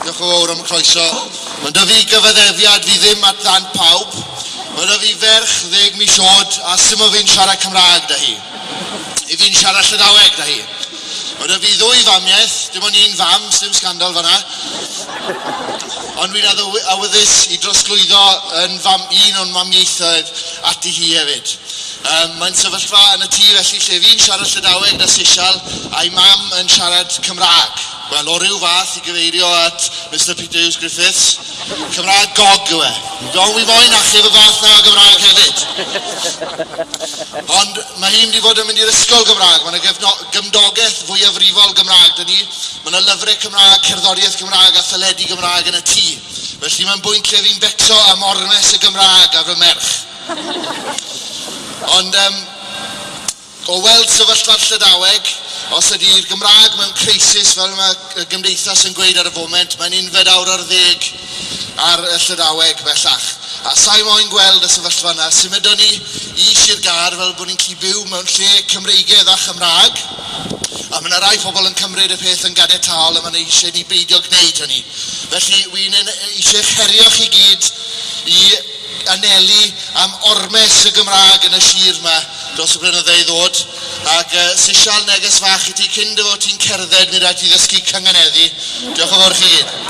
Diolch yn fawr am y croeso. Mae'n dy fi gyfyddefiad fi ddim at ddan pawb. Mae'n dy fi ferch ddeg mis oed a sy'n fi'n siarad Cymraeg da hi. I fi'n siarad Llydaweg da hi. Mae dy fi ddwy famiaeth, dim ond un fam, sy'n scandal fanna. Ond fi'n awyddus i drosglwyddo yn fam, un o'n mamiaethau ati hi hefyd. Um, Mae'n sefyllfa yn y tŷ felly lle fi'n siarad Llydaweg na Sisial a'i mam yn siarad Cymraeg. Wel, o ryw fath i gyfeirio at Mr Peter Hughes Griffiths, Cymraeg gog yw e. Don wi moyn achub y fath na Gymraeg hefyd. Ond mae hi'n mynd i fod yn mynd i'r ysgol Gymraeg. Mae yna gymdogaeth fwyafrifol Gymraeg dyn ni. Mae yna lyfrau Cymraeg, cerddoriaeth Gymraeg a thyledu Gymraeg yn y tŷ. Felly mae'n bwynt lle fi'n becso am ormes y Gymraeg a fy merch. Ond um, o weld sefyllfa'r Llydaweg, os ydy'r Gymraeg mewn crisis fel mae gymdeithas yn gweud ar y foment, mae'n unfed awr ar ddeg ar y Llydaweg bellach. A sa'i moyn gweld y sefyllfa yna, symudon ni i Sir Gar fel bod ni'n gallu byw mewn lle Cymreigedd a Chymraeg. A mae yna rai pobl yn cymryd y peth yn gadael a mae eisiau ni beidio gwneud hynny. Felly, wy'n eisiau cherio chi gyd i anelu am ormes y Gymraeg yn y sir yma dros y blynyddoedd ddod. Ac uh, sy'n neges fach i ti cyn dy fod ti'n cerdded nid rhaid ti ddysgu cyngeneddi. Diolch yn fawr chi gyd.